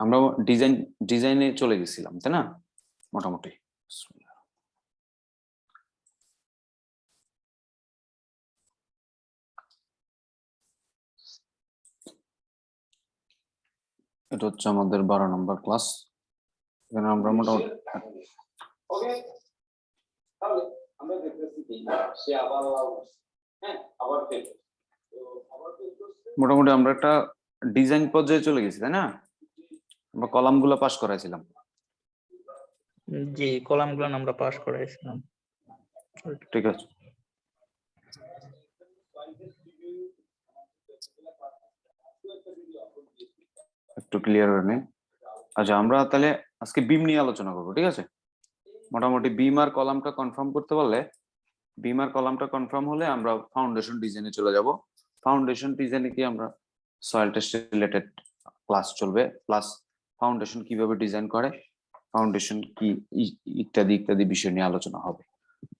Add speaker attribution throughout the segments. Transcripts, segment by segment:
Speaker 1: আমরা ডিজাইন ডিজাইনে চলে গেছিলাম তাই না? মোটামুটি। এটা হচ্ছে আমাদের বারো নম্বর ক্লাস এখানে আমরা মোটামুটি
Speaker 2: আমরা দেখতেছি সে আবার হ্যাঁ আবার
Speaker 1: মোটামুটি আমরা একটা ডিজাইন পর্যায়ে চলে গেছি তাই না? আমরা কলামগুলো পাস করাইছিলাম।
Speaker 3: জি কলামগুলো আমরা পাস করাইছিলাম।
Speaker 1: ঠিক আছে। একটু ক্লিয়ার হয়ে নেই। আচ্ছা আমরা তাহলে আজকে বিম নিয়ে আলোচনা করব ঠিক আছে? মোটামুটি বিম আর কলামটা কনফার্ম করতে পারলে বিম আর কলামটা কনফার্ম হলে আমরা ফাউন্ডেশন ডিজাইনে চলে যাব। ফাউন্ডেশন ডিজাইনে কি আমরা সয়েল টেস্ট রিলেটেড ক্লাস চলবে? প্লাস ফাউন্ডেশন কীভাবে ডিজাইন করে ফাউন্ডেশন কি ইত্যাদি ইত্যাদি বিষয় নিয়ে আলোচনা হবে।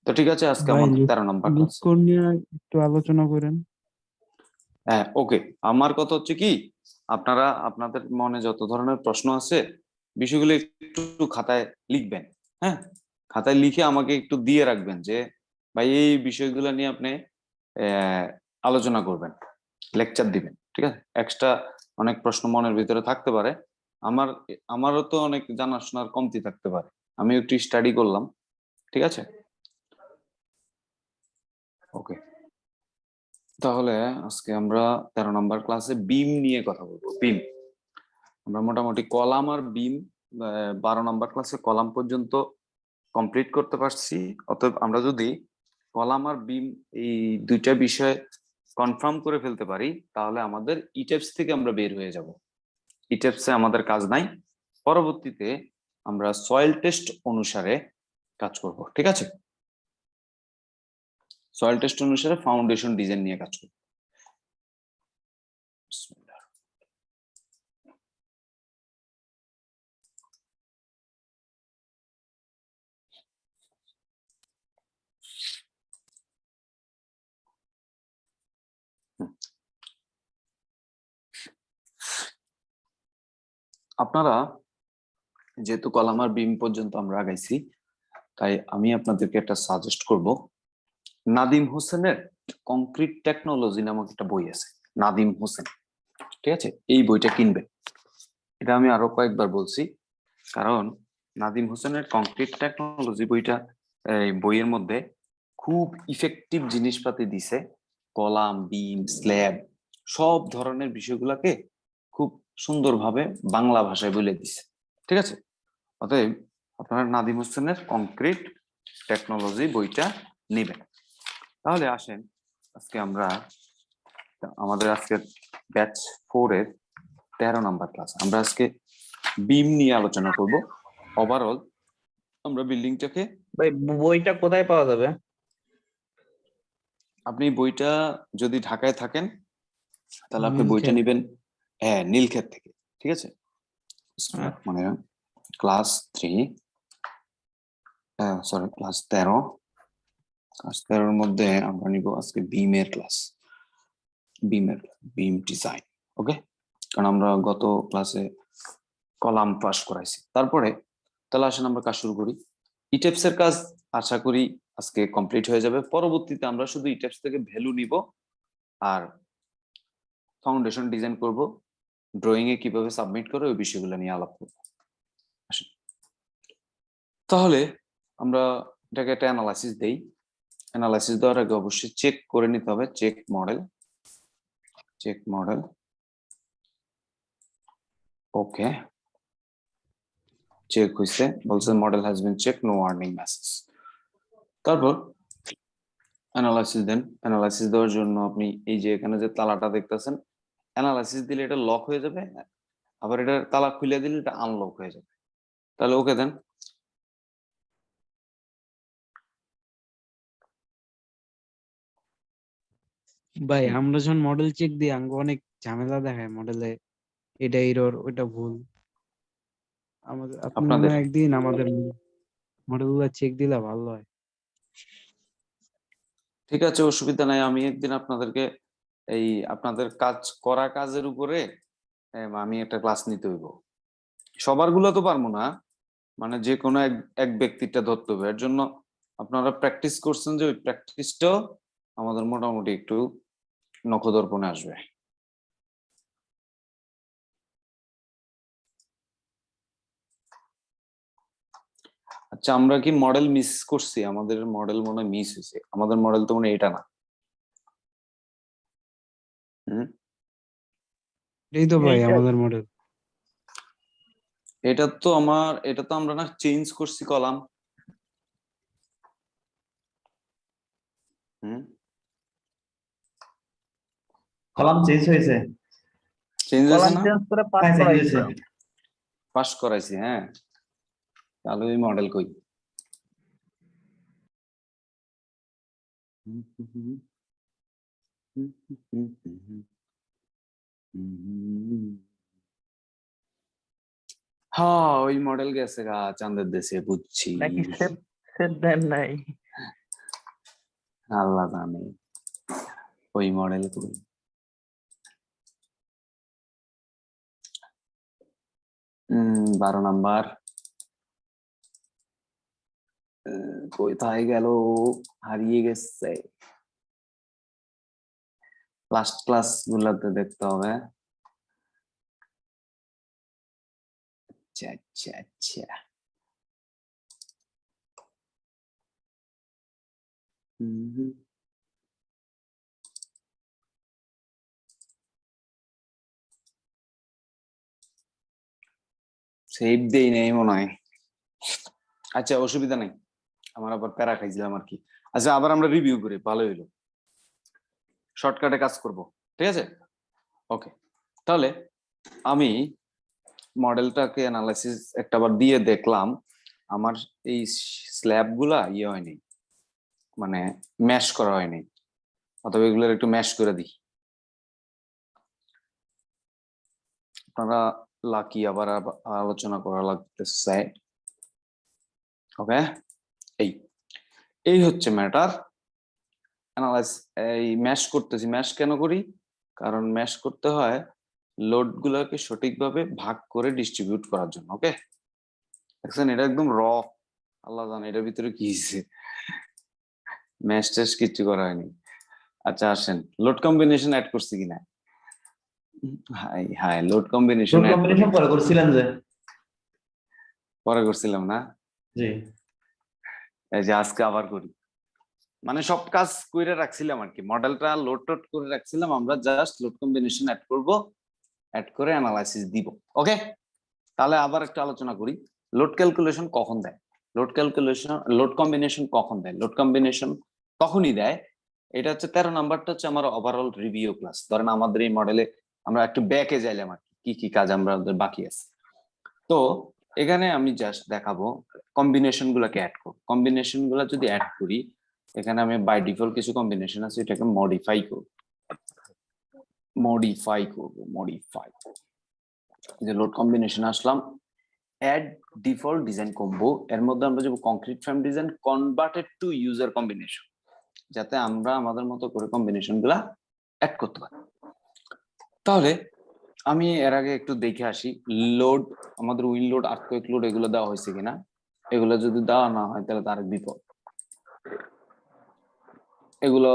Speaker 1: তো ঠিক আছে আজকে আমাদের তেরো নম্বর
Speaker 4: একটু আলোচনা করেন।
Speaker 1: হ্যাঁ ওকে আমার কথা হচ্ছে কি আপনারা আপনাদের মনে যত ধরনের প্রশ্ন আছে বিষয়গুলো একটু খাতায় লিখবেন হ্যাঁ? খাতায় লিখে আমাকে একটু দিয়ে রাখবেন যে ভাই এই বিষয়গুলো নিয়ে আপনি আলোচনা করবেন লেকচার দিবেন ঠিক আছে? এক্সট্রা অনেক প্রশ্ন মনের ভিতরে থাকতে পারে আমার, আমারও তো অনেক জানাশোনার কমতি থাকতে পারে। আমি একটু স্টাডি করলাম, ঠিক আছে? ওকে তাহলে আজকে আমরা তেরো নম্বর ক্লাসে বিম নিয়ে কথা বলব বিম আমরা মোটামুটি কলাম আর বিম বারো নম্বর ক্লাসে কলাম পর্যন্ত কমপ্লিট করতে পারছি। অতএব আমরা যদি কলাম আর বিম এই দুইটা বিষয় কনফার্ম করে ফেলতে পারি, তাহলে আমাদের ইটেপস থেকে আমরা বের হয়ে যাব। ইটেপসে আমাদের কাজ নাই। পরবর্তীতে আমরা সয়েল টেস্ট অনুসারে কাজ করব, ঠিক আছে? সয়েল টেস্ট অনুসারে ফাউন্ডেশন ডিজাইন নিয়ে কাজ করব বিসমিল্লাহ। হুম। আপনারা যেহেতু কলামার বিম পর্যন্ত আমরা আগাইছি, তাই আমি আপনাদেরকে একটা সাজেস্ট করব। নাদিম হোসেনের কংক্রিট টেকনোলজি নামক একটা বই আছে, নাদিম হোসেন। ঠিক আছে? এই বইটা কিনবেন। এটা আমি আরও কয়েকবার বলছি, কারণ নাদিম হোসেনের কংক্রিট টেকনোলজি বইটা বইয়ের মধ্যে খুব ইফেক্টিভ জিনিসপাতি দিছে, কলাম, বিম স্ল্যাব সব ধরনের বিষয়গুলোকে সুন্দরভাবে বাংলা ভাষায় বলে দিছে। ঠিক আছে? অতএব আপনারা নাদিম হোসেনের কংক্রিট টেকনোলজি বইটা নেবেন। তাহলে আসেন আজকে আমরা আমাদের আজকে ব্যাচ ফোর এর তেরো নাম্বার ক্লাস আমরা আজকে বিম নিয়ে আলোচনা করব। ওভারঅল আমরা বিল্ডিংটাকে
Speaker 3: ভাই বইটা কোথায় পাওয়া যাবে?
Speaker 1: আপনি বইটা যদি ঢাকায় থাকেন তাহলে আপনি বইটা নেবেন হ্যাঁ নীলক্ষেত থেকে ঠিক আছে? মানে ক্লাস থ্রি সরি ক্লাস তেরো। ক্লাস তেরোর মধ্যে আমরা নিব আজকে বিমের ক্লাস বিমের বিম ডিজাইন ওকে কারণ আমরা গত ক্লাসে কলাম পাস করাইছি। তারপরে তাহলে আসেন আমরা কাজ শুরু করি। ইটেপস এর কাজ আশা করি আজকে কমপ্লিট হয়ে যাবে। পরবর্তীতে আমরা শুধু ইটেপস থেকে ভ্যালু নিব আর ফাউন্ডেশন ডিজাইন করব। ড্রয়িং এ কীভাবে সাবমিট করে, ওই বিষয়গুলো নিয়ে আলাপ করব। তাহলে আমরা এটাকে একটা অ্যানালাইসিস দেই। অ্যানালাইসিস দেওয়ার আগে অবশ্যই চেক করে নিতে হবে check model check model okay check হইছে, বলছে model has been check no warning message তারপর অ্যানালাইসিস দেন। অ্যানালাইসিস দেওয়ার জন্য আপনি এই যে এখানে যে তালাটা দেখতেছেন অ্যানালাইসিস দিলে এটা লক হয়ে যাবে আবার এটা তালা খুলে দিলে এটা আনলক হয়ে যাবে। তাহলে ওকে দেন
Speaker 4: ভাই আমরা যখন মডেল চেক দিই আঙ্গ অনেক ঝামেলা দেখায় মডেলে এটা এরর ওটা ভুল। আমাদের
Speaker 1: আপনাদের?
Speaker 4: একদিন আমাদের মডেলগুলা চেক দিলে ভালো হয়।
Speaker 1: ঠিক আছে অসুবিধা নাই। আমি একদিন আপনাদেরকে এই আপনাদের কাজ, করা কাজের উপরে আমি একটা ক্লাস নিতে হইব। সবারগুলো তো পারব না। মানে যে কোনো এক ব্যক্তিটা ধরতে হবে। এর জন্য আপনারা প্র্যাকটিস করছেন যে ওই প্র্যাকটিসটাও আমাদের মোটামুটি একটু নখদর্পণে আসবে। আচ্ছা আমরা কি মডেল মিস করছি? আমাদের মডেল মনে মিস হয়েছে। আমাদের মডেল তো মনে এটা না।
Speaker 4: এই তো ভাই আমাদের মডেল
Speaker 1: এটা তো আমার এটা তো আমরা না চেঞ্জ করছি কলাম।
Speaker 5: কলাম চেঞ্জ হয়েছে।
Speaker 1: চেঞ্জ হয়েছে না?
Speaker 3: চেঞ্জ করে পাস
Speaker 5: হ্যাঁ,
Speaker 3: করাইছে।
Speaker 1: পাস করাইছি হ্যাঁ। তাহলে ওই মডেল কই? হ্যাঁ ওই মডেল গেছে গা চাঁদের দেশে বুঝছি।
Speaker 3: নাকি সেট সেট দেন নাই?
Speaker 1: আল্লাহ জানে ওই মডেল কই বারো নাম্বার। কোথায় গেল? হারিয়ে গেছে। লাস্ট ক্লাস গুলাতে দেখতে হবে। আচ্ছা আচ্ছা আচ্ছা। সেভ দেই নেই মনে হয়। আচ্ছা অসুবিধা নাই। আমার আবার প্যারা খাইছিলাম আর কি। আচ্ছা আবার আমরা রিভিউ করি ভালো হইল। শর্টকাটে কাজ করব, ঠিক আছে? ওকে তাহলে আমি মডেলটাকে অ্যানালাইসিস একটাবার দিয়ে দেখলাম, আমার এই স্ল্যাবগুলা ইয়ে হয়নি মানে ম্যাশ করা হয়নি, অথবা এগুলোর একটু ম্যাশ করে দিই। আপনারা লাকি আবার আব- আলোচনা করা লাগতে লাগতেছে। ওকে এই এই হচ্ছে ম্যাটার অ্যানালাইজ এই ম্যাশ করতেছি ম্যাশ কেন করি? কারণ ম্যাশ করতে হয় লোড গুলোকে সঠিকভাবে ভাগ করে ডিস্ট্রিবিউট করার জন্য ওকে দেখছেন এটা একদম র আল্লাহ জানে এটার ভিতরে কি হয়েছে ম্যাশ ট্যাশ কিচ্ছু করা হয়নি। আচ্ছা আসেন লোড কম্বিনেশন অ্যাড করছি কিনা? হাই হাই লোড কম্বিনেশন
Speaker 5: পরে করছিলেন যে।
Speaker 1: পরে করছিলাম না?
Speaker 5: জি।
Speaker 1: এই যে আজকে আবার করি। মানে সব কাজ করে রাখছিলাম আর কি মডেলটা লোড টোড করে রাখছিলাম, আমরা জাস্ট লোড কম্বিনেশন অ্যাড করব অ্যাড করে অ্যানালাইসিস দিব ওকে তাহলে আবার একটু আলোচনা করি। লোড ক্যালকুলেশন কখন দেয়? লোড ক্যালকুলেশন লোড কম্বিনেশন কখন দেয়? লোড কম্বিনেশন তখনই দেয়। এটা হচ্ছে তেরো নাম্বারটা হচ্ছে আমার ওভারঅল রিভিউ ক্লাস ধরেন আমাদের এই মডেলে আমরা একটু ব্যাকে যাইলাম আর কি কি কাজ আমরা আমাদের বাকি আছে। তো এখানে আমি জাস্ট দেখাবো কম্বিনেশন গুলাকে অ্যাড করব। কম্বিনেশনগুলা যদি অ্যাড করি এখানে আমি বাই ডিফল্ট কিছু কম্বিনেশন আছে, এটাকে মডিফাই করব। মডিফাই করব মডিফাই যে লোড কম্বিনেশন আসলাম অ্যাড ডিফল্ট ডিজাইন কম্বো এর মধ্যে আমরা যাব concrete frame design converted to user combination যাতে আমরা আমাদের মতো করে কম্বিনেশনগুলা অ্যাড করতে পারি। তাহলে আমি এর আগে একটু দেখে আসি লোড আমাদের উইন লোড আর্থকুইক লোড এগুলো দেওয়া হয়েছে কিনা? এগুলো যদি দেওয়া না হয়, তাহলে তার বিপদ এগুলো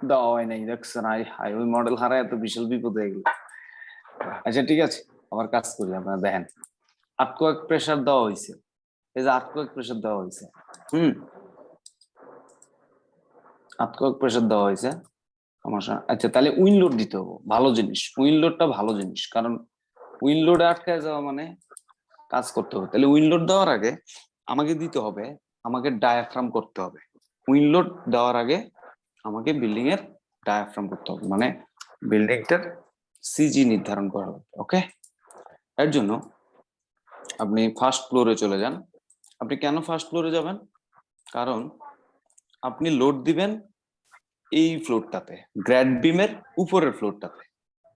Speaker 1: দেওয়া হয় নাই। দেখছেন আই হাই ওই মডেল হারায় এত বিশাল বিপদ হয়ে গেল। আচ্ছা ঠিক আছে, আবার কাজ করি আপনারা দেখেন। আর্থকুইক প্রেসার দেওয়া হয়েছে এই যে আর্থকুইক প্রেসার দেওয়া হয়েছে হুম? আর্থকুইক প্রেসার দেওয়া হয়েছে সমস্যা। আচ্ছা তাহলে উইন লোড দিতে হবে, ভালো জিনিস। উইন লোডটা ভালো জিনিস, কারণ উইন লোডে আটকায় যাওয়া মানে কাজ করতে হবে। তাহলে উইন লোড দেওয়ার আগে আমাকে দিতে হবে, আমাকে ডায়াফ্রাম করতে হবে। উইন লোড দেওয়ার আগে আমাকে বিল্ডিং এর ডায়াফ্রাম করতে হবে। মানে বিল্ডিংটার সিজি নির্ধারণ করা হবে ওকে এর জন্য আপনি ফার্স্ট ফ্লোরে চলে যান। আপনি কেন ফার্স্ট ফ্লোরে যাবেন? কারণ আপনি লোড দিবেন এই ফ্লোরটাতে গ্র্যাড বিমের উপরের ফ্লোরটাতে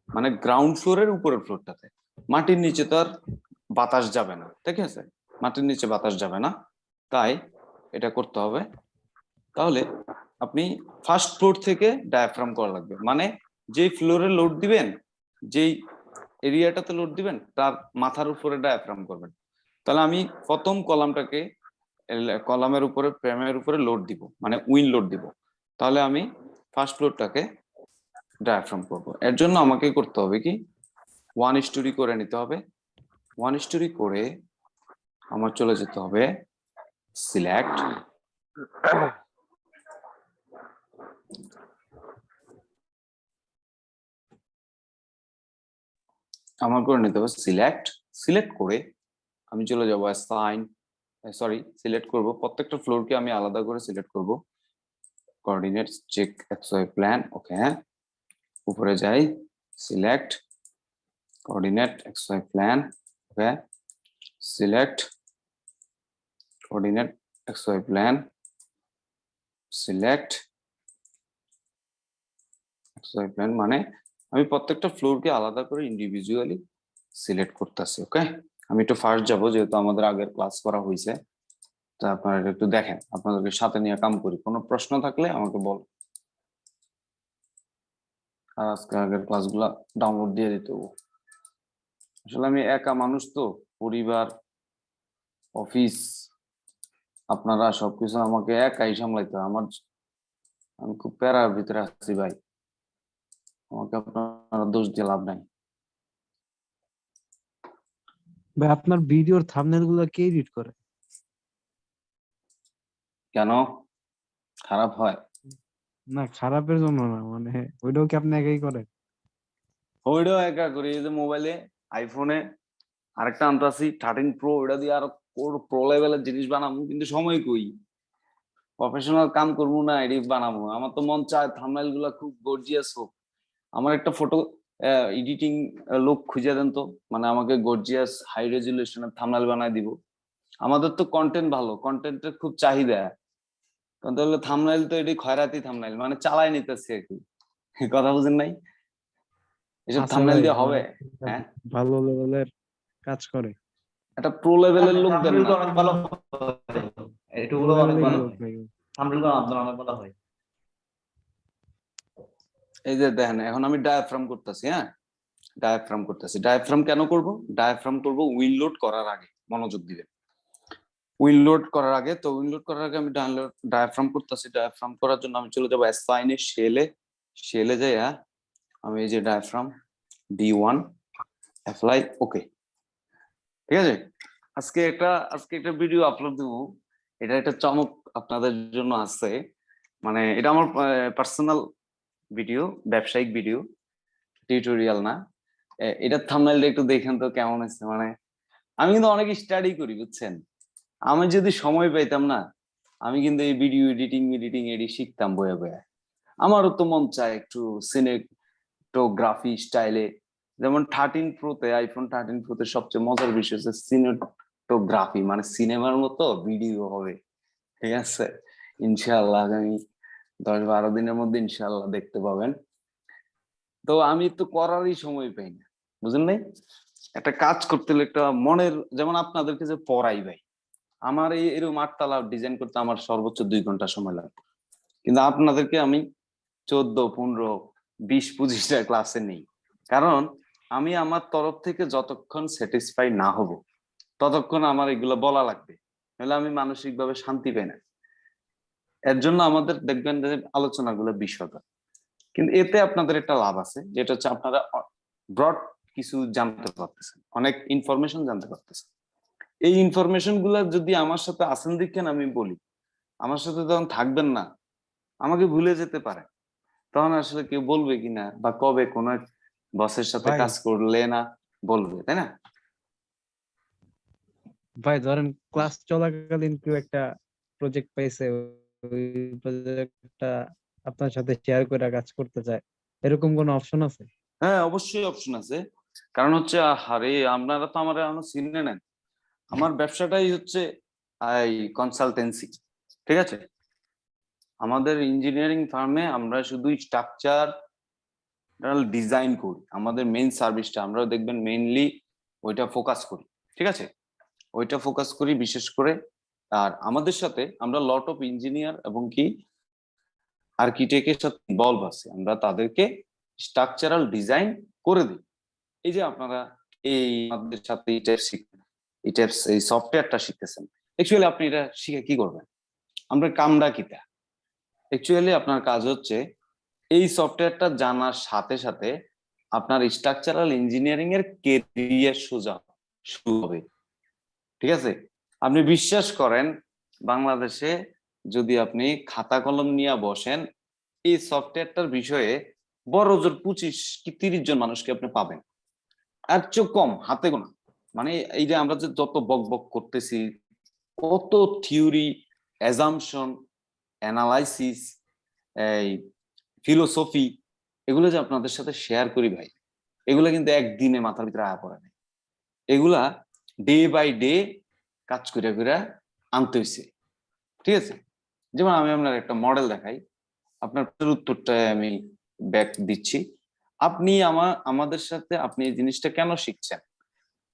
Speaker 1: মানে গ্রাউন্ড ফ্লোরের উপরের ফ্লোরটাতে মাটির নিচে তো আর বাতাস যাবে না, ঠিক আছে? মাটির নিচে বাতাস যাবে না। তাই এটা করতে হবে তাহলে আপনি ফার্স্ট ফ্লোর থেকে ডায়াফ্রাম করা লাগবে। মানে যেই ফ্লোরে লোড দিবেন, যেই এরিয়াটাতে লোড দিবেন, তার মাথার উপরে ডায়াফ্রাম করবেন। তাহলে আমি প্রথম কলামটাকে কলামের উপরে, প্রেমের উপরে লোড দিব মানে উইন লোড দিব। তাহলে আমি ফার্স্ট ফ্লোরটাকে ডায়াফ্রাম করব। এর জন্য আমাকে করতে হবে কি? ওয়ান স্টোরি করে নিতে হবে। ওয়ান স্টোরি করে আমার চলে যেতে হবে সিলেক্ট আমার করে নিতে হবে সিলেক্ট সিলেক্ট করে আমি চলে যাব সাইন সরি সিলেক্ট করব। প্রত্যেকটা ফ্লোরকে আমি আলাদা করে সিলেক্ট করব। Coordinate check X Y plan okay উপরে যাই select coordinate X Y plan okay select coordinate X Y plan select X Y plan মানে আমি প্রত্যেকটা ফ্লোরকে আলাদা করে ইন্ডিভিজুয়ালি সিলেক্ট করতেছি ওকে আমি একটু ফার্স্ট যাব, যেহেতু আমাদের আগের ক্লাস করা হয়েছে তা আপনারা একটু দেখেন, আপনাদেরকে সাথে নিয়ে কাম করি। কোনো প্রশ্ন থাকলে আমাকে বল। আর আজকে আগের ক্লাসগুলা ডাউনলোড দিয়ে দিতে আসলে আমি একা মানুষ তো, পরিবার অফিস আপনারা সবকিছু আমাকে একাই সামলাইতে আমার, আমি খুব প্যারার ভিতরে আছি ভাই। আমাকে আপনারা দোষ দিয়ে লাভ নাই।
Speaker 4: ভাই আপনার ভিডিওর থাম্বনেলগুলো কে এডিট করে?
Speaker 1: কেন? খারাপ হয়।
Speaker 4: না খারাপের জন্য না মানে ওইটাও কি আপনি একাই করেন?
Speaker 1: ওইটাও একা করি এই যে মোবাইলে আইফোনে আরেকটা আনতাছি থার্টিন প্রো ওইটা দিয়ে আরও প্রো লেভেলের জিনিস বানাবো কিন্তু সময় কই? প্রফেশনাল কাম করব না এডিট বানাবো। আমার তো মন চায় থাম্বনেলগুলা খুব গর্জিয়াস হোক। আমার একটা ফটো এডিটিং লোক খুঁজে দেন তো। মানে আমাকে গর্জিয়াস হাই রেজুলেশনের থাম্বনেল বানায় দিব। আমাদের তো কন্টেন্ট ভালো কন্টেন্টের খুব চাহিদা। কিন্তু হলো থাম্বনেল তো এটি খয়রাতি থাম্বনেল মানে চালাই নিতেছে আর কি। কথা বুঝেন নাই? এসব
Speaker 4: ভাই,
Speaker 1: দিয়ে হবে হ্যাঁ?
Speaker 4: ভালো লেভেলের কাজ করে।
Speaker 1: একটা প্রো লেভেলের লোক দেন না।
Speaker 5: ভালো এটুকুলো অনেক ভালো আপনার অনেক ভালো হয়।
Speaker 1: এই যে দেখেন, এখন আমি ডায়াফ্রাম করতেছি হ্যাঁ? ডায়াফ্রাম করতেছি। ডায়াফ্রাম কেন করব? ডায়াফ্রাম করব উইল লোড করার আগে, মনোযোগ দিবেন উইল লোড করার আগে, তো উইল লোড করার আগে আমি ডায়াফ্রাম করতেছি। ডায়াফ্রাম করার জন্য আমি চলে যাব অ্যাসাইনে শেলে শেলে যাই হ্যাঁ আমি এই যে diaphragm D one apply okay ঠিক আছে? আজকে একটা আজকে একটা ভিডিও আপলোড দেবো। এটা একটা চমক আপনাদের জন্য আছে। মানে এটা আমার পার্সোনাল ভিডিও, ব্যবসায়িক ভিডিও টিউটোরিয়াল না। এটা এটার একটু দেখেন তো কেমন আছে মানে আমি কিন্তু অনেক স্টাডি করি, বুঝছেন? আমি যদি সময় পাইতাম না, আমি কিন্তু এই ভিডিও এডিটিং এডিটিং এডি শিখতাম বয়ে বয়ে আমারও তো মন চায় একটু সিনেটোগ্রাফি স্টাইলে যেমন থার্টিন প্রোতে আইফোন থার্টিন প্রোতে সবচেয়ে মজার বিষয় হচ্ছে সিনেটোগ্রাফি মানে সিনেমার মতো ভিডিও হবে। ঠিক আছে? ইনশাআল্লাহ আগামী দশ বারো দিনের মধ্যে ইনশাল্লাহ দেখতে পাবেন। তো আমি তো করারই সময় পাই না বুঝলেন নাই? একটা কাজ করতে হলে একটা মনের, যেমন আপনাদেরকে যে পড়াই ভাই, আমার এই এরকম আটতলা ডিজাইন করতে আমার সর্বোচ্চ দুই ঘণ্টা সময় লাগবে। কিন্তু আপনাদেরকে আমি চোদ্দ, পনেরো, বিশ, পঁচিশটা ক্লাসে নেই। কারণ আমি আমার তরফ থেকে যতক্ষণ স্যাটিসফাই না হব, ততক্ষণ আমার এগুলো বলা লাগবে। নাহলে আমি মানসিকভাবে শান্তি পাই না। এর জন্য আমাদের দেখবেন যে আলোচনাগুলো বিশদ। কিন্তু এতে আপনাদের একটা লাভ আছে যেটা হচ্ছে আপনারা ব্রড কিছু জানতে পারতেছেন অনেক ইনফরমেশন জানতে পারতেছেন। এই ইনফরমেশনগুলা যদি আমার সাথে আসেন দেখেন আমি বলি আমার সাথে তখন থাকবেন না আমাকে ভুলে যেতে পারে। তখন আসলে কেউ বলবে কিনা বা কবে কোন বসের সাথে কাজ করলে না বলবে তাই না?
Speaker 4: ভাই ধরেন ক্লাস চলাকালীন কেউ একটা প্রজেক্ট পাইছে প্রজেক্টটা আপনার সাথে শেয়ার করে কাজ করতে চায়, এরকম কোনো অপশন আছে?
Speaker 1: হ্যাঁ অবশ্যই অপশন আছে। কারণ হচ্ছে আরে আপনারা তো আমার এখনও চিনে নেন। আমার ব্যবসাটাই হচ্ছে, এই কনসালটেন্সি ঠিক আছে? আমাদের ইঞ্জিনিয়ারিং ফার্মে আমরা শুধু স্ট্রাকচার ডিজাইন করি। আমাদের মেইন সার্ভিসটা আমরা দেখবেন মেইনলি ওইটা ফোকাস করি, ঠিক আছে? ওইটা ফোকাস করি, বিশেষ করে আর আমাদের সাথে আমরা লট অফ ইঞ্জিনিয়ার এবং কি আর্কিটেক্টের সাথে ইনভলভ আছে। আমরা তাদেরকে স্ট্রাকচারাল ডিজাইন করে দিই। এই যে আপনারা এই আমাদের সাথে এই এই এই সফটওয়্যারটা শিখতেছেন। অ্যাকচুয়ালি আপনি এটা শিখে কি করবেন? আমরা কামটা কিতা। অ্যাকচুয়ালি আপনার কাজ হচ্ছে এই সফটওয়্যারটা জানার সাথে সাথে আপনার স্ট্রাকচারাল ইঞ্জিনিয়ারিং এর কেরিয়ার সোজা শুরু হবে। ঠিক আছে? আপনি বিশ্বাস করেন, বাংলাদেশে যদি আপনি খাতা কলম নিয়ে বসেন, এই সফটওয়্যারটার বিষয়ে বড় জোর পঁচিশ কি তিরিশ জন মানুষকে আপনি পাবেন। আর চেয়ে কম, হাতে গোনা। মানে এই যে আমরা যে যত বক বক করতেছি, কত থিওরি, অ্যাজামশন, অ্যানালাইসিস, এই ফিলোসফি, এগুলো যে আপনাদের সাথে শেয়ার করি ভাই, এগুলো কিন্তু একদিনে মাথার ভিতরে আয়া পড়ে নাই। এগুলা ডে বাই ডে কাজ করে করে আনতে হয়েছে ঠিক আছে? যেমন আমি আপনার একটা মডেল দেখাই। আপনার প্রশ্নের উত্তরটা আমি ব্যাক দিচ্ছি। আপনি আমার আমাদের সাথে আপনি এই জিনিসটা কেন শিখছেন?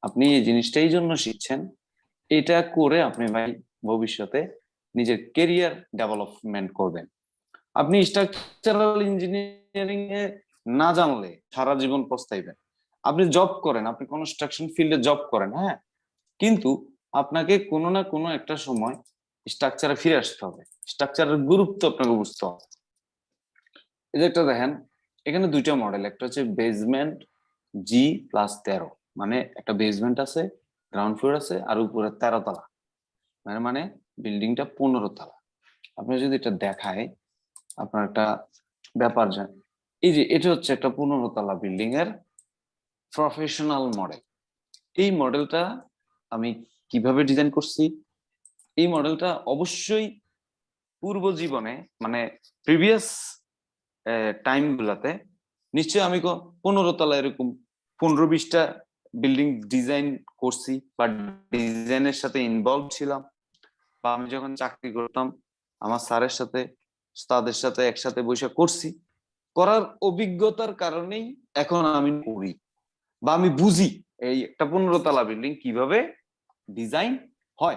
Speaker 1: আপনি এই জিনিসটা এই জন্য শিখছেন। এটা করে আপনি ভাই ভবিষ্যতে নিজের কেরিয়ার ডেভেলপমেন্ট করবেন। আপনি স্ট্রাকচারাল ইঞ্জিনিয়ারিং এ না জানলে সারা জীবন পস্তাইবেন। আপনি জব করেন, আপনি কনস্ট্রাকশন ফিল্ডে জব করেন হ্যাঁ? কিন্তু আপনাকে কোনো না কোনো একটা সময় স্ট্রাকচারে ফিরে আসতে হবে। স্ট্রাকচারের গুরুত্ব আপনাকে বুঝতে হবে। এই একটা দেখেন, এখানে দুইটা মডেল একটা হচ্ছে বেসমেন্ট জি প্লাস তেরো। মানে একটা বেসমেন্ট আছে গ্রাউন্ড ফ্লোর আছে, আর উপরে তেরো তলা। মানে মানে বিল্ডিংটা পনেরো তলা। আপনি যদি এটা দেখায়, আপনার একটা ব্যাপার জান এই যে এটা হচ্ছে একটা পনেরো তলা বিল্ডিং এর প্রফেশনাল মডেল এই মডেলটা আমি কীভাবে ডিজাইন করছি, এই মডেলটা অবশ্যই পূর্ব জীবনে মানে প্রিভিয়াস টাইম গুলাতে নিশ্চয়ই আমি পনেরো তলা এরকম পনেরো বিশটা বিল্ডিং ডিজাইন করছি বা ডিজাইনের সাথে ইনভলভ ছিলাম বা আমি যখন চাকরি করতাম, আমার স্যারের সাথে, তাদের সাথে একসাথে বসে করছি। করার অভিজ্ঞতার কারণেই এখন আমি করি বা আমি বুঝি এই একটা পনেরো তলা বিল্ডিং কীভাবে ডিজাইন হয়।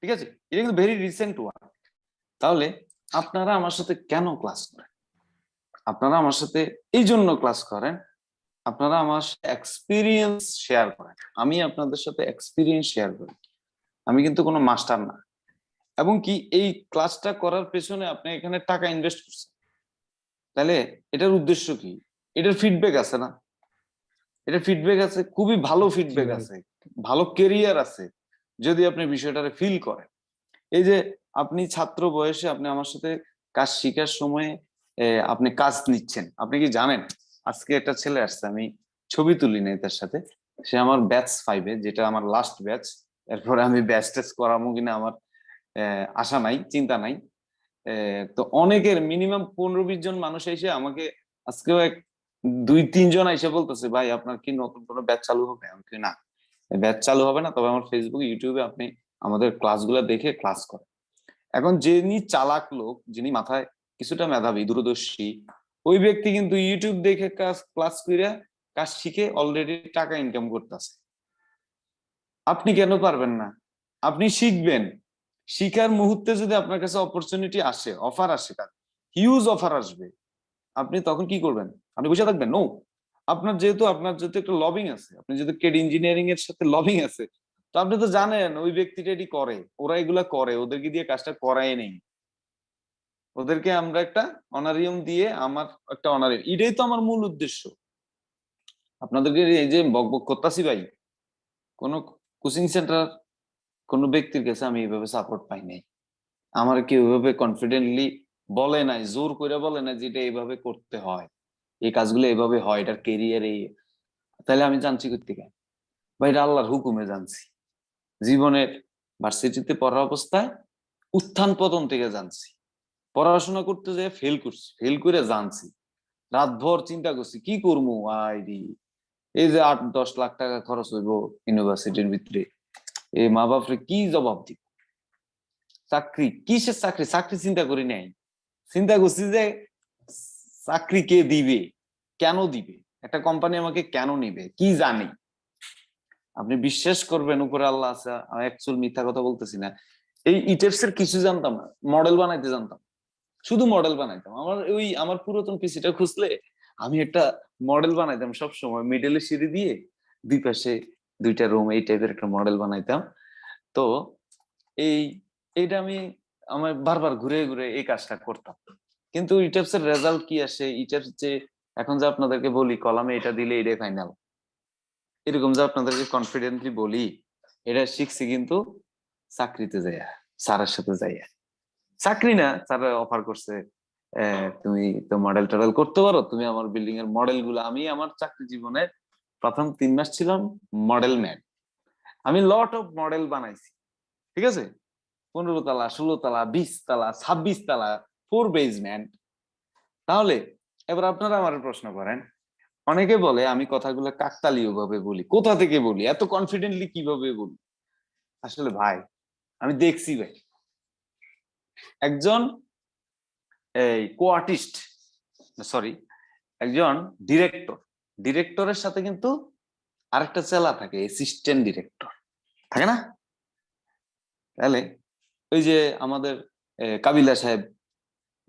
Speaker 1: ঠিক আছে? এটা কিন্তু ভেরি রিসেন্ট ওয়ার্ক তাহলে আপনারা আমার সাথে কেন ক্লাস করেন? আপনারা আমার সাথে এই জন্য ক্লাস করেন আপনারা আমার এক্সপিরিয়েন্স শেয়ার করেন। আমি আপনাদের সাথে এক্সপিরিয়েন্স শেয়ার করি। আমি কিন্তু কোনো মাস্টার না। এবং কি এই ক্লাসটা করার পেছনে আপনি এখানে টাকা ইনভেস্ট করছেন। তাহলে এটার উদ্দেশ্য কি? এটার ফিডব্যাক আছে না? এটার ফিডব্যাক আছে খুবই ভালো ফিডব্যাক আছে। ভালো কেরিয়ার আছে, যদি আপনি বিষয়টারে ফিল করেন। এই যে আপনি ছাত্র বয়সে আপনি আমার সাথে কাজ শিখার সময় আপনি কাজ নিচ্ছেন। আপনি কি জানেন? আজকে একটা ছেলে আসছে, আমি ছবি তুলি নাই তার সাথে। সে আমার ব্যাচ ফাইভে যেটা আমার লাস্ট ব্যাচ এরপরে আমি ব্যাচ টেস্ট করামো কিনা আমার আশা নাই, চিন্তা নাই। তো অনেকের মিনিমাম পনেরো বিশ জন মানুষ এসে আমাকে আজকেও এক দুই তিনজন এসে বলতেছে, ভাই, আপনার কি নতুন কোনো ব্যাচ চালু হবে? আমি না। ব্যাচ চালু হবে না, তবে আমার ফেসবুক ইউটিউবে আপনি আমাদের ক্লাসগুলো দেখে ক্লাস করেন। এখন যিনি চালাক লোক, যিনি মাথায় কিছুটা মেধাবী, দূরদর্শী, ওই ব্যক্তি কিন্তু ইউটিউব দেখে কাজ ক্লাস করে কাজ শিখে অলরেডি টাকা ইনকাম করতেছে। আপনি কেন পারবেন না? আপনি শিখবেন। শিখার মুহূর্তে যদি আপনার কাছে অপরচুনিটি আসে অফার আসে কাজ হিউজ অফার আসবে, আপনি তখন কি করবেন? আপনি বসে থাকবেন? নো আপনার যেহেতু আপনার যেহেতু একটা লবিং আছে, আপনি যেহেতু কেড ইঞ্জিনিয়ারিং এর সাথে লবিং আছে, তো আপনি তো জানেন ওই ব্যক্তিটা এটি করে, ওরা এগুলা করে, ওদেরকে দিয়ে কাজটা করাই নেই। ওদেরকে আমরা একটা অনারিয়াম দিয়ে আমার একটা অনারিয়াম এটাই তো আমার মূল উদ্দেশ্য। আপনাদেরকে এই যে বক বক করতাছি ভাই, কোন কোচিং সেন্টার কোন ব্যক্তির কাছে আমি এইভাবে সাপোর্ট পাই নাই। আমার কেউ এভাবে কনফিডেন্টলি বলে নাই, জোর করে বলে না যে এটা এইভাবে করতে হয়। এই কাজগুলো এইভাবে হয়, এটার কেরিয়ার এই। তাহলে আমি জানছি কোথেকে ভাই, এটা আল্লাহর হুকুমে জানছি। জীবনের ভার্সিটিতে পড়া অবস্থায় উত্থান পতন থেকে জানছি। পড়াশোনা করতে যেয়ে ফেল করছি ফেল করে জানছি। রাতভর চিন্তা করছি, কি করব? আইডি, এই যে আট, দশ লাখ টাকা খরচ হইব ইউনিভার্সিটির ভিতরে। এই মা বাপরে কি জবাব দিব? চাকরি, কিসের চাকরি? চাকরি চিন্তা করি নাই। চিন্তা করছি যে চাকরি কে দিবে? কেন দিবে? একটা কোম্পানি আমাকে কেন নিবে? কি জানি? আপনি বিশ্বাস করবেন উপরে আল্লাহ আছে, আমি মিথ্যা কথা বলতেছি না। এই ইটেপস এর কিছু জানতাম না মডেল বানাইতে জানতাম। শুধু মডেল বানাইতাম। আমার ওই, আমার পুরাতন পিসিটা খুঁজলে আমি একটা মডেল বানাইতাম সব সময় মিডলে সিঁড়ি দিয়ে দুই পাশে দুইটা রুম এই টাইপের একটা মডেল বানাইতাম। তো এই, এইটা আমি আমার বারবার ঘুরে ঘুরে এই কাজটা করতাম। কিন্তু ইটাপস এর রেজাল্ট কি আসে? ইটাপস যে, এখন যে আপনাদেরকে বলি, কলামে এটা দিলে এটাই ফাইনাল এরকম যে আপনাদেরকে কনফিডেন্টলি বলি, এটা শিখছি কিন্তু চাকরিতে যাইয়া, স্যারের সাথে যাইয়া। চাকরি না, স্যার অফার করছে তুমি তো মডেল টডেল করতে পারো? তুমি আমার বিল্ডিং এর মডেলগুলো, আমি আমার চাকরি জীবনে প্রথম তিন মাস ছিলাম মডেল ম্যান আমি লট অফ মডেল বানাইছি, ঠিক আছে? পনেরো তালা, ষোলো তালা, বিশ তালা, ছাব্বিশ তলা ফোর বেসমেন্ট তাহলে, এবার আপনারা আমার প্রশ্ন করেন। অনেকে বলে, আমি কথাগুলো কাকতালীয় ভাবে বলি। কোথা থেকে বলি? এত কনফিডেন্টলি কীভাবে বলি? আসলে ভাই, আমি দেখছি ভাই। একজন, এই কো আর্টিস্ট সরি একজন ডিরেক্টর ডিরেক্টরের সাথে কিন্তু আরেকটা চেলা থাকে অ্যাসিস্ট্যান্ট ডিরেক্টর থাকে না? তাহলে, ওই যে আমাদের কাবিলা সাহেব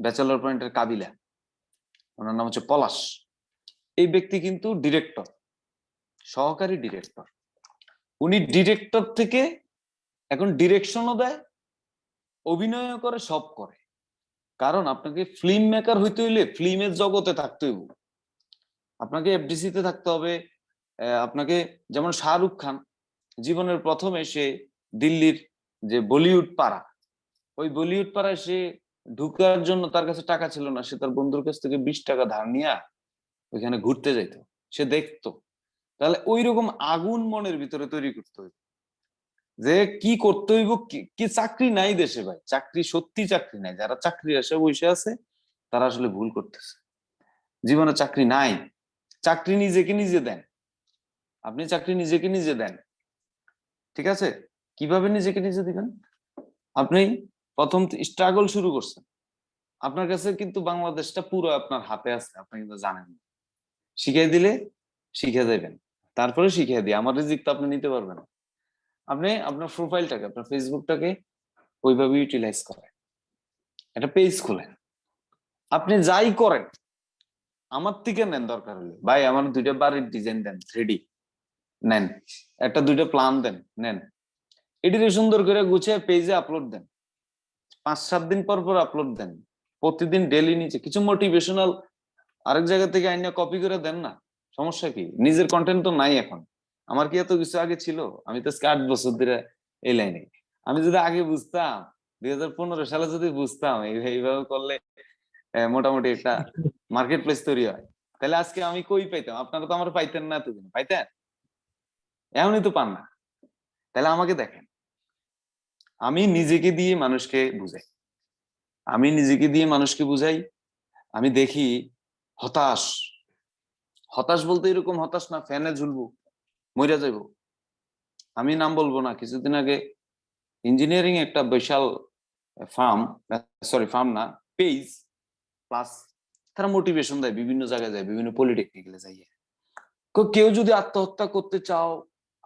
Speaker 1: ব্যাচেলর পয়েন্টের কাবিলা। ওনার নাম হচ্ছে পলাশ। এই ব্যক্তি কিন্তু ডিরেক্টর সহকারী ডিরেক্টর উনি ডিরেক্টর থেকে এখন ডিরেকশনও দেয় অভিনয় করে, সব করে। কারণ আপনাকে ফিল্ম মেকার হইতে হইলে ফিল্মের জগতে থাকতে হইব। আপনাকে এফডিসি তে থাকতে হবে। আপনাকে যেমন শাহরুখ খান, জীবনের প্রথমে সে দিল্লির যে বলিউড পাড়া, ওই বলিউড পাড়ায় সে ঢুকার জন্য তার কাছে টাকা ছিল না, সে তার বন্ধুর কাছ থেকে বিশ টাকা ধার নিয়ে ওইখানে ঘুরতে যাইতো। সে দেখতো। তাহলে ওই রকম আগুন মনের ভিতরে তৈরি করতে হইব। যে কি করতে হইব কি- চাকরি নাই দেশে ভাই। চাকরি সত্যি চাকরি নাই। যারা চাকরি আসে, বসে আছে, তারা আসলে ভুল করতেছে। জীবনে চাকরি নাই। চাকরি নিজেকে নিজে দেন। আপনি চাকরি নিজেকে নিজে দেন। ঠিক আছে? কীভাবে নিজেকে নিজে দিবেন? আপনি প্রথম স্ট্রাগল শুরু করছেন আপনার কাছে কিন্তু বাংলাদেশটা পুরো আপনার হাতে আছে, আপনি কিন্তু জানেন। শিখিয়ে দিলে শিখে যাবেন, তারপরে শিখিয়ে দিয়ে আমার রিজিক তো আপনি নিতে পারবেন আপনি আপনার প্রোফাইলটাকে আপনার ফেসবুকটাকে ওইভাবে ইউটিলাইজ করেন। একটা পেজ খোলেন। আপনি যাই করেন, আমার থেকে নেন দরকার হলে। ভাই, আমার দুইটা বাড়ির ডিজাইন দেন থ্রি নেন। একটা দুইটা প্ল্যান দেন, নেন। এটিকে সুন্দর করে গুছিয়ে পেজে আপলোড দেন। পাঁচ সাত দিন পর পর আপলোড দেন। প্রতিদিন ডেলি নিচে। কিছু মোটিভেশনাল আরেক জায়গা থেকে আইনা কপি করে দেন না। সমস্যা কি? নিজের কন্টেন্ট তো নাই এখন। আমার কি এত কিছু আগে ছিল? আমি তো আট বছর ধরে এই লাইনে আমি যদি আগে বুঝতাম, দুই হাজার পনেরো সালে যদি বুঝতাম এইভাবে করলে মোটামুটি একটা মার্কেট প্লেস তৈরি হয়। তাহলে আজকে আমি কই পাইতাম? আপনারা তো আমার পাইতেন না এতদিন। পাইতেন? এমনই তো পান না। তাহলে আমাকে দেখেন। আমি নিজেকে দিয়ে মানুষকে বুঝাই। আমি নিজেকে দিয়ে মানুষকে বুঝাই, আমি দেখি হতাশ। হতাশ বলতে এরকম হতাশ না, ফ্যানে ঝুলবো, মইরা যাইব। আমি নাম বলব না, কিছুদিন আগে ইঞ্জিনিয়ারিং একটা বিশাল ফার্ম সরি ফার্ম না পেজ প্লাস তারা মোটিভেশন দেয়, বিভিন্ন জায়গায় যায়, বিভিন্ন পলিটেকনিক্যালে যাইয়ে কেউ যদি আত্মহত্যা করতে চাও,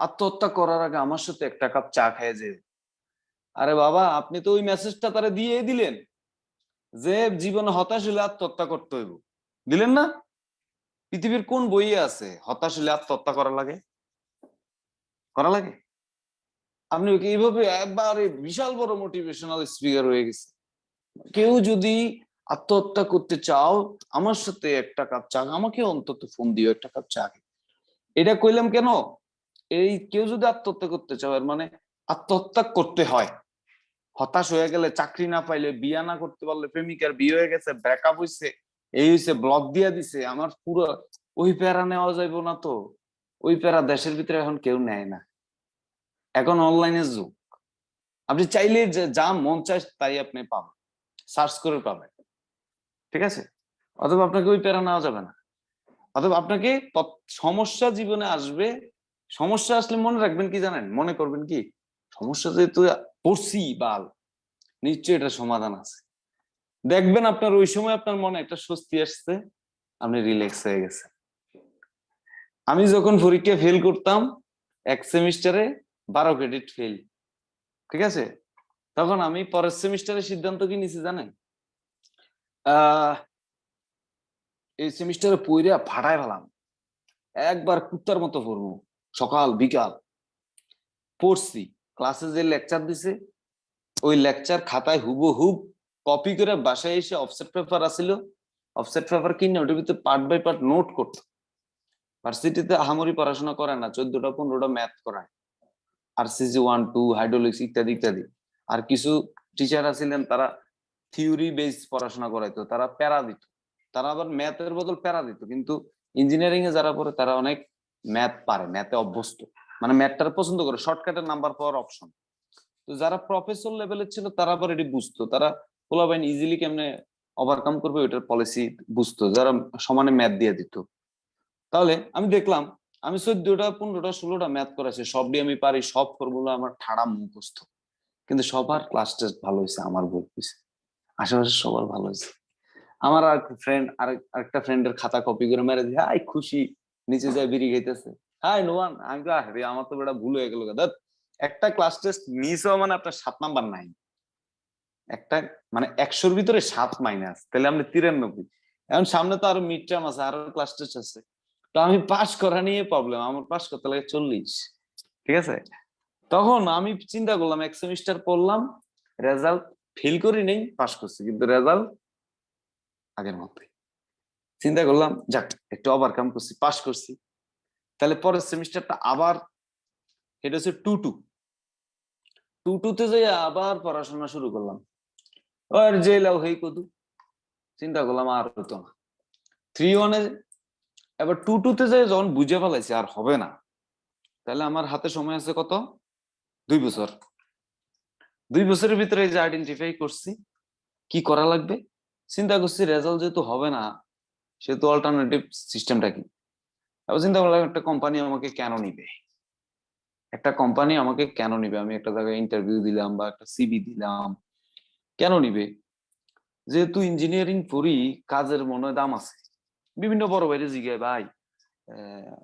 Speaker 1: আত্মহত্যা করার আগে আমার সাথে একটা কাপ চা খেয়ে যে আরে বাবা, আপনি তো ওই মেসেজটা তারা দিয়ে দিলেন। যে জীবনে হতাশ হলে আত্মহত্যা করতে হইব। দিলেন না? পৃথিবীর কোন বইয়ে আছে, হতাশ হলে আত্মহত্যা করা লাগে? করা লাগে? আপনি এইভাবে একবারে বিশাল বড় মোটিভেশনাল স্পিকার হয়ে গেছে। কেউ যদি আত্মহত্যা করতে চাও, আমার সাথে একটা কাপ চা, আমাকে অন্তত ফোন দিও, একটা কাপ চা এটা কইলাম কেন? এই কেউ যদি আত্মহত্যা করতে চাও, এর মানে আত্মহত্যা করতে হয়। হতাশ হয়ে গেলে চাকরি না পাইলে বিয়া না করতে পারলে প্রেমিকার বিয়ে হয়ে গেছে ব্রেকআপ হয়েছে এই হয়েছে ব্লক দিয়া দিছে, আমার পুরো ওই প্যারা নেওয়া যাইব না তো। ওই প্যারা দেশের ভিতরে এখন কেউ নেয় না। এখন অনলাইনের যুগ। আপনি চাইলে যা মন চায় তাই আপনি পাবেন সার্চ করে পাবেন। ঠিক আছে? অথবা আপনাকে ওই প্যারা নেওয়া যাবে না। অথবা আপনাকে সমস্যা জীবনে আসবে। সমস্যা আসলে মনে রাখবেন কি জানেন? মনে করবেন কি? সমস্যা যেহেতু পড়ছি বাল নিশ্চয়ই এটা সমাধান আছে। দেখবেন আপনার ওই সময় আপনার মনে একটা স্বস্তি আসছে, আপনি রিল্যাক্স হয়ে গেছে আমি যখন পরীক্ষা ফেল করতাম, এক সেমিস্টারে বারো ক্রেডিট ফেল ঠিক আছে? তখন আমি পরের সেমিস্টারে সিদ্ধান্ত কি নিছি জানেন? এই সেমিস্টারে পইরা ফাটায় ফেলাম। একবার কুত্তার মতো পড়ব সকাল, বিকাল। পড়ছি। ক্লাসে যে লেকচার দিছে, ওই লেকচার খাতায় হুবহুব কপি করে বাসায় এসে অফসেট পেপার আসিল। অফসেট পেপার কিনে ওটার ভিতরে পার্ট বাই পার্ট নোট করতো। ভার্সিটিতে আহামরি পড়াশোনা করে না, চোদ্দটা পনেরোটা ম্যাথ করায়। আর সিজি ওয়ান টু হাইড্রোলিক্স ইত্যাদি ইত্যাদি। আর কিছু টিচার আছিলেন, তারা থিওরি বেস পড়াশোনা করাইতো, তারা প্যারা দিত। তারা আবার ম্যাথের বদল প্যারা দিত, কিন্তু ইঞ্জিনিয়ারিং এ যারা পড়ে, তারা অনেক ম্যাথ পারে ম্যাথে অভ্যস্ত। মানে ম্যাথটা পছন্দ করে, শর্টকাটের নাম্বার পাওয়ার অপশন তো যারা প্রফেসর লেভেলের ছিল, তারা আবার এটি বুঝতো। তারা পোলাবাইন ইজিলি কেমনে ওভারকাম করবে ওইটার পলিসি বুঝতো, যারা সমানে ম্যাথ দিয়ে দিত। তাহলে আমি দেখলাম, আমি চোদ্দটা, পনেরোটা, ষোলোটা ম্যাথ করেছি সব দিয়ে আমি পারি, সব ফর্মুলা আমার ঠাড়া মুখস্থ। কিন্তু সবার ক্লাস টেস্ট ভালো হয়েছে, আমার ভুল হয়েছে। আশেপাশে সবার ভালো হয়েছে। আমার আর ফ্রেন্ড আরেকটা ফ্রেন্ডের খাতা কপি করে মেরে দিয়ে হাই খুশি, নিচে যায় বিড়ি খাইতেছে। হাই নোয়ান আমি আরে আমার তো ভুল হয়ে গেল একটা ক্লাস টেস্ট মিস হওয়া মানে আপনার নাম্বার নাই একটা মানে ভিতরে সাত মাইনাস তাহলে আপনি তিরানব্বই। এখন সামনে তো আরও মিড টার্ম আছে, আরও ক্লাস টেস্ট আছে। তো আমি পাস করা নিয়ে প্রবলেম আমার পাস করতে লাগে চল্লিশ। ঠিক আছে? তখন আমি চিন্তা করলাম, এক সেমিস্টার পড়লাম রেজাল্ট ফেল করি নেই পাস করছি। কিন্তু রেজাল্ট আগের মতোই। চিন্তা করলাম, যাক, একটু ওভারকাম করছি পাস করছি। তাহলে পরের সেমিস্টারটা আবার এটা হচ্ছে টু টু টু টুতে যাই আবার পড়াশোনা শুরু করলাম। আর যে লাও হই কদু, চিন্তা করলাম আর হতো না। থ্রি ওয়ানে এবার টু টুতে যাই যখন বুঝে ফেলাইছি আর হবে না, তাহলে আমার হাতে সময় আছে কত? দুই বছর। দুই বছরের ভিতরে যে আইডেন্টিফাই করছি, কি করা লাগবে? চিন্তা করছি রেজাল্ট যেহেতু হবে না, সেহেতু অল্টারনেটিভ সিস্টেমটা কি? একটা কোম্পানি আমাকে কেন নিবে? একটা কোম্পানি আমাকে কেন নিবে? আমি একটা জায়গায় ইন্টারভিউ দিলাম বা একটা সিবি দিলাম। কেন নিবে? যেহেতু ইঞ্জিনিয়ারিং পড়ি কাজের মনে দাম আছে। বিভিন্ন বড় বাইরে জিগায়, ভাই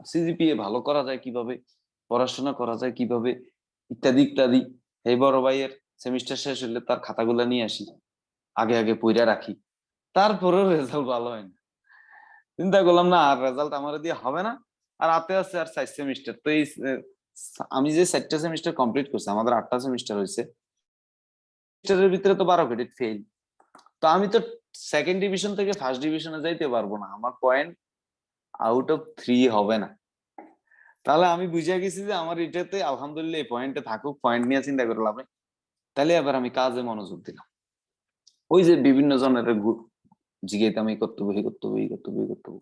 Speaker 1: সিজিপিএ ভালো করা যায় কীভাবে? পড়াশোনা করা যায় কীভাবে? ইত্যাদি ইত্যাদি। এই বড় ভাইয়ের সেমিস্টার শেষ হলে তার খাতাগুলো নিয়ে আসি। আগে আগে পইরা রাখি। তারপরেও রেজাল্ট ভালো হয় না। চিন্তা করলাম, না, আর রেজাল্ট আমার দিয়ে হবে না। আর হাতে আছে আর চার সেমিস্টার তো এই আমি যে চারটা সেমিস্টার কমপ্লিট করছি, আমাদের আটটা সেমিস্টার হয়েছে সেমিস্টারের ভিতরে তো বারো ক্রেডিট ফেল তো আমি তো সেকেন্ড ডিভিশন থেকে ফার্স্ট ডিভিশনে যাইতে পারব না। আমার পয়েন্ট আউট অফ থ্রি হবে না। তাহলে আমি বুঝে গেছি যে আমার এটাতে আলহামদুলিল্লাহ এই পয়েন্টে থাকুক পয়েন্ট নিয়ে চিন্তা করে তাহলে এবার আমি কাজে মনোযোগ দিলাম। ওই যে বিভিন্ন জনের জিজ্ঞাইতাম এই করতে হবে এই করতে এই করতে হবে এই করতে হবে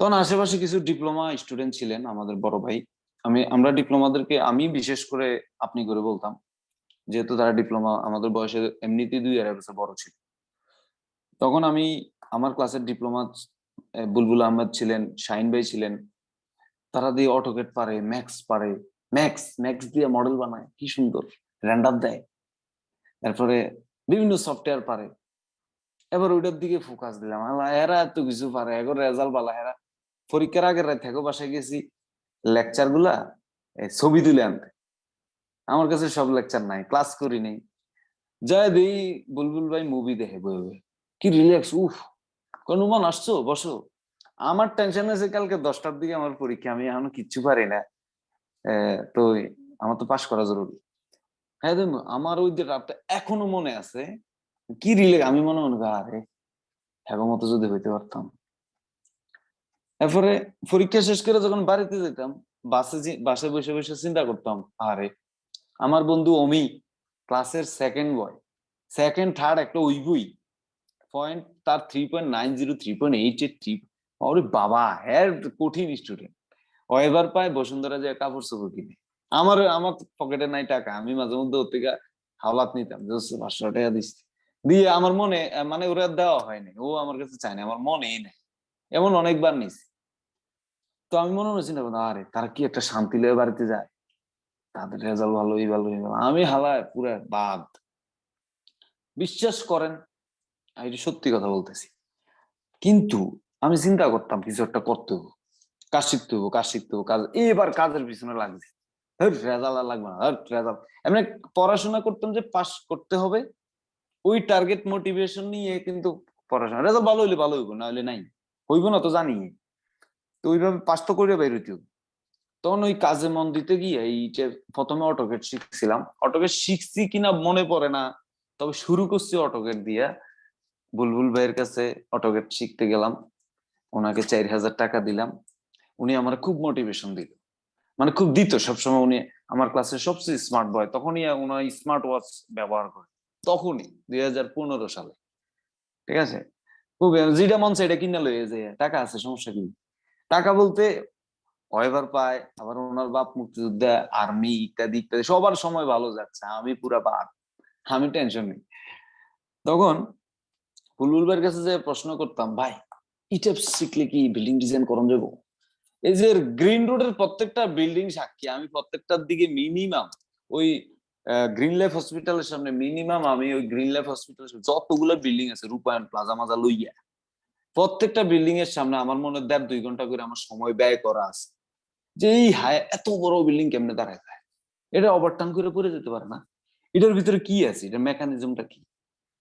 Speaker 1: তখন আশেপাশে কিছু ডিপ্লোমা স্টুডেন্ট ছিলেন আমাদের বড় ভাই। আমি, আমরা ডিপ্লোমাদেরকে, আমি বিশেষ করে আপনি করে বলতাম, যেহেতু তারা ডিপ্লোমা, আমাদের বয়সে এমনিতেই দুই আড়াই বছর বড় ছিল। তখন আমি আমার ক্লাসের ডিপ্লোমা বুলবুল আহমেদ ছিলেন, শাহিন ভাই ছিলেন, তারা দিয়ে অটোকেট পারে, ম্যাক্স পারে, ম্যাক্স ম্যাক্স দিয়ে মডেল বানায়, কি সুন্দর র্যান্ডার দেয়। তারপরে বিভিন্ন সফটওয়্যার পারে এবার ওইটার দিকে ফোকাস দিলাম। আল্লাহ, এরা এত কিছু পারে, এখন রেজাল্ট বালা এরা পরীক্ষার আগের রাত থেকে বাসায় গেছি লেকচারগুলা ছবি তুলে আনতে। আমার কাছে সব লেকচার নাই ক্লাস করি নেই। জয় দেই বুলবুল ভাই মুভি দেখে বই কি রিল্যাক্স উফ। কোন মান আসছো? বসো। আমার টেনশন আছে কালকে দশটার দিকে আমার পরীক্ষা, আমি এখনও কিচ্ছু পারি না। তো আমার তো পাশ করা জরুরি। হ্যাঁ আমার ওই যে রাতটা এখনও মনে আছে কি রিলেক্স আমি মনে মনে আরে হ্যাঁ মতো যদি হইতে পারতাম। এরপরে পরীক্ষা শেষ করে যখন বাড়িতে যেতাম, বাসে বাসে বসে বসে চিন্তা করতাম, আরে, আমার বন্ধু অমি, ক্লাসের সেকেন্ড বয় সেকেন্ড থার্ড একটা ওই বই পয়েন্ট তার three point nine zero three point eight eight three ওরে বাবা হ্যাঁ কঠিন স্টুডেন্ট ও এবার পায় বসুন্ধরা যে কাপড় চোপড় কিনে। আমার আমার পকেটে নাই টাকা, আমি মাঝে মধ্যে ওর থেকে হাওলাত নিতাম পাঁচশো টাকা দিচ্ছি দিয়ে আমার মনে মানে ওরা দেওয়া হয়নি। ও আমার কাছে চায় না, আমার মনেই নেই। এমন অনেকবার নিছি। তো আমি মনে হচ্ছি না আরে, তারা কি একটা শান্তি লয়ে বাড়িতে যায়? তাদের রেজাল্ট ভালো, এই ভালো আমি হালায় পুরা বাদ। বিশ্বাস করেন সত্যি কথা বলতেছি। কিন্তু আমি চিন্তা করতাম, কিছু একটা করতে হব। কাজ শিখতে হব, কাজ শিখতে হব, কাজ এবার কাজের পিছনে লাগছে। রেজাল্ট আর লাগবে না। রেজাল্ট এমনি পড়াশোনা করতাম যে পাস করতে হবে ওই টার্গেট মোটিভেশন নিয়ে কিন্তু পড়াশোনা। রেজাল্ট ভালো হইলে ভালো হইব না হইলে নাই। হইব না তো জানি। তো ওইভাবে পাস তো করে বাইরে হইতে তখন ওই কাজে মন দিতে গিয়ে এই যে প্রথমে অটোকেট শিখছিলাম। অটোকেট শিখছি কিনা মনে পড়ে না। তবে শুরু করছি অটোকেট দিয়া। বুলবুল ভাইয়ের কাছে অটোকেট শিখতে গেলাম। ওনাকে চার হাজার টাকা দিলাম। উনি আমার খুব মোটিভেশন দিল। মানে খুব দিত সবসময় উনি আমার ক্লাসের সবচেয়ে স্মার্ট বয় তখনই ওনার স্মার্ট ওয়াচ ব্যবহার করে। তখনই, দুই হাজার পনেরো সালে। ঠিক আছে? খুব যেটা মন এটা কিনা লয়ে যে টাকা আছে, সমস্যা কি? টাকা বলতে এবার পায়, আবার ওনার বাপ মুক্তিযোদ্ধা আর্মি ইত্যাদি ইত্যাদি, সবার সময় ভালো যাচ্ছে, আমি পুরা বাদ, আমি টেনশন নেই। তখন ভাইয়ের কাছে যে প্রশ্ন করতাম, ভাই, ইটেপ শিখলে কি বিল্ডিং ডিজাইন করন যাব? এই যে গ্রিন রোডের প্রত্যেকটা বিল্ডিং সাক্ষী, আমি প্রত্যেকটার দিকে মিনিমাম ওই গ্রিন লাইফ হসপিটালের সামনে মিনিমাম আমি ওই গ্রিন লাইফ হসপিটালের যতগুলো বিল্ডিং আছে রূপায়ণ প্লাজা মাজা লইয়া, প্রত্যেকটা বিল্ডিং এর সামনে আমার মনে দেড় দুই ঘণ্টা করে আমার সময় ব্যয় করা আছে। যে এই হায়, এত বড় বিল্ডিং কেমনে দাঁড়ায় যায়? এটা ওভারটার্ন করে পড়ে যেতে পারে না। এটার ভিতরে কি আছে? এটা মেকানিজমটা কি?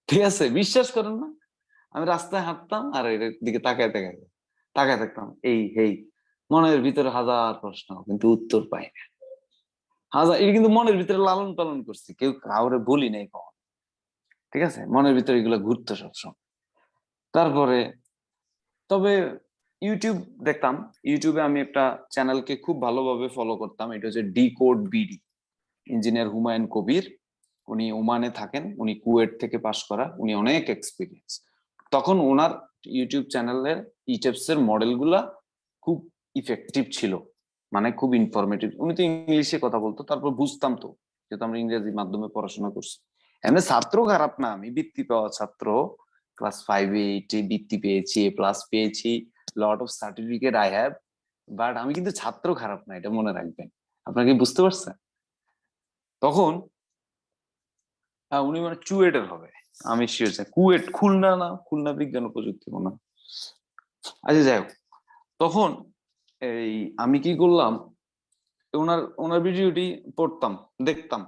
Speaker 1: ঠিক আছে, বিশ্বাস করেন না? আমি রাস্তায় হাঁটতাম আর এটার দিকে তাকায় তাকায় তাকায় থাকতাম, এই, হেই। মনের ভিতরে হাজার প্রশ্ন, কিন্তু উত্তর পাই না। হাজার, এটা কিন্তু মনের ভিতরে লালন পালন করছি, কেউ কাউরে বলি নাই কখন। ঠিক আছে? মনের ভিতরে এগুলো ঘুরতো সবসময়। তারপরে, তবে ইউটিউব দেখতাম। ইউটিউবে আমি একটা চ্যানেলকে খুব ভালোভাবে ফলো করতাম, এটা হচ্ছে decode BD engineer Humayun Kabir উনি ওমানে থাকেন, উনি কুয়েট থেকে পাশ করা, উনি অনেক এক্সপিরিয়েন্স তখন ওনার ইউটিউব চ্যানেলের ইটেপস এর মডেলগুলা খুব ইফেক্টিভ ছিল। মানে খুব ইনফরমেটিভ উনি তো ইংলিশে কথা বলতো, তারপর বুঝতাম তো, যেহেতু আমরা ইংরেজি মাধ্যমে পড়াশোনা করছি। এমনি ছাত্র খারাপ না, আমি বৃত্তি পাওয়া ছাত্র। ক্লাস ফাইভ এইটে বৃত্তি পেয়েছি এ প্লাস পেয়েছি lot of certificate I have but আমি কিন্তু ছাত্র খারাপ না, এটা মনে রাখবেন। আপনাকে বুঝতে পারছেন? তখন হ্যাঁ উনি মানে চুয়েটের হবে। আমি শিওর কুয়েট খুলনা না, খুলনা বিজ্ঞান ও প্রযুক্তি মনে। আচ্ছা যাই হোক। তখন এই আমি কি করলাম? ওনার ওনার ভিডিওটি পড়তাম, দেখতাম।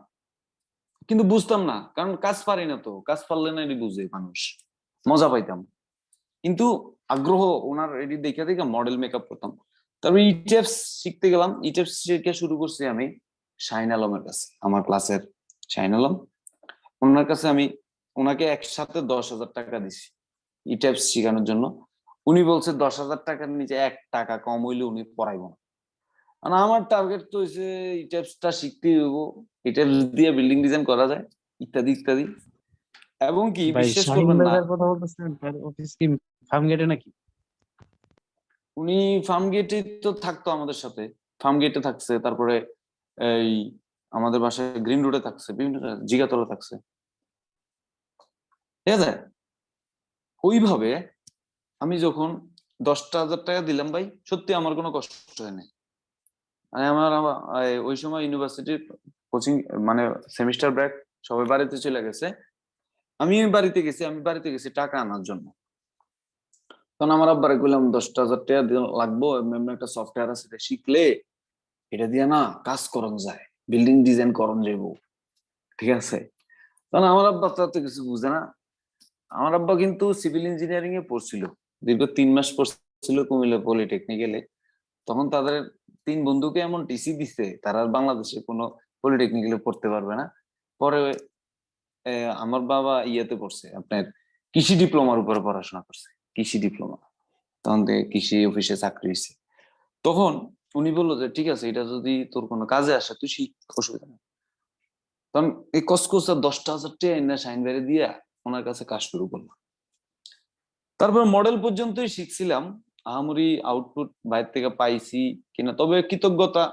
Speaker 1: কিন্তু বুঝতাম না, কারণ কাজ পারি না তো, কাজ পারলে না এটি বুঝে মানুষ। মজা পাইতাম। কিন্তু আগ্রহ, ওনার এটি দেখে দেখে মডেল মেকআপ করতাম। তারপর ইটেপস শিখতে গেলাম। ইটেপস শিখে শুরু করছি আমি শাহিন আলমের কাছে, আমার ক্লাসের শাহিন আলম। ওনার কাছে আমি, ওনাকে একসাথে দশ হাজার টাকা দিছি ইটেপস শেখানোর জন্য। উনি বলছে দশ হাজার টাকার নিচে এক টাকা কম হইলে উনি পড়াইব না। আর আমার টার্গেট তো হচ্ছে ইটেপসটা শিখতে হইব। ইটেপস দিয়ে বিল্ডিং ডিজাইন করা যায় ইত্যাদি ইত্যাদি। এবং কি বিশ্বাস করবেন না।
Speaker 4: কথা বলতেছেন তার অফিস কি ফার্ম গেটে নাকি?
Speaker 1: উনি ফার্ম গেটে তো থাকতো আমাদের সাথে। ফার্ম গেটে থাকছে তারপরে এই আমাদের বাসায় গ্রিন রোডে থাকছে বিভিন্ন জিগাতলা থাকছে। ঠিক আছে? ওইভাবে আমি যখন দশটা হাজার টাকা দিলাম, ভাই, সত্যি আমার কোনো কষ্ট হয় নাই। মানে আমার ওই সময় ইউনিভার্সিটির কোচিং মানে সেমিস্টার ব্রেক সবাই বাড়িতে চলে গেছে। আমি বাড়িতে গেছি, আমি বাড়িতে গেছি টাকা আনার জন্য। তখন আমার আব্বারে বললাম দশটা হাজার টাকা লাগবো একটা সফটওয়্যার আছে, এটা শিখলে এটা দিয়ে না কাজ করন যায় বিল্ডিং ডিজাইন করন যাইব। ঠিক আছে? তখন আমার আব্বা তো কিছু বুঝে না। আমার আব্বা কিন্তু সিভিল ইঞ্জিনিয়ারিং এ পড়ছিল। দীর্ঘ তিন মাস পড়ছিল কুমিল্লা পলিটেকনিক্যালে। তখন তাদের তিন বন্ধুকে এমন টিসি দিছে, তারা আর বাংলাদেশে কোনো পলিটেকনিক্যালে পড়তে পারবে না। পরে আমার বাবা ইয়েতে পড়ছে, আপনার কৃষি ডিপ্লোমার উপরে পড়াশোনা করছে, কৃষি ডিপ্লোমা। তখন থেকে কৃষি অফিসে চাকরি হয়েছে। তখন উনি বলল যে, ঠিক আছে, এটা যদি তোর কোনো কাজে আসে, তুই শিখ, অসুবিধা নেই। তখন এই কসকসা দশটা হাজার টাকা সাইন বেড়ে দিয়া ওনার কাছে কাজ শুরু করলাম তারপর মডেল পর্যন্তই শিখছিলাম। আহামরি আউটপুট বাইরে থেকে পাইছি কিনা, তবে কৃতজ্ঞতা,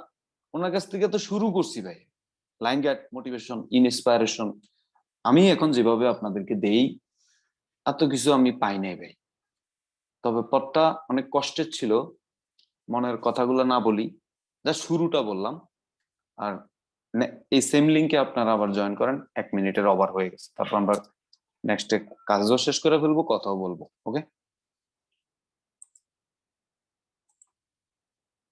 Speaker 1: ওনার কাছ থেকে তো শুরু করছি ভাই। লাইন গাইড মোটিভেশন ইনস্পায়ারেশন আমি এখন যেভাবে আপনাদেরকে দেই, এত কিছু আমি পাই নাই ভাই। তবে পথটা অনেক কষ্টের ছিল, মনের কথাগুলো না বলি যা শুরুটা বললাম। আর এই সেম লিঙ্কে আপনারা আবার জয়েন করেন, এক মিনিটের ওভার হয়ে গেছে। তারপর আমরা নেক্সট কাজও শেষ করে ফেলব কথাও বলব ওকে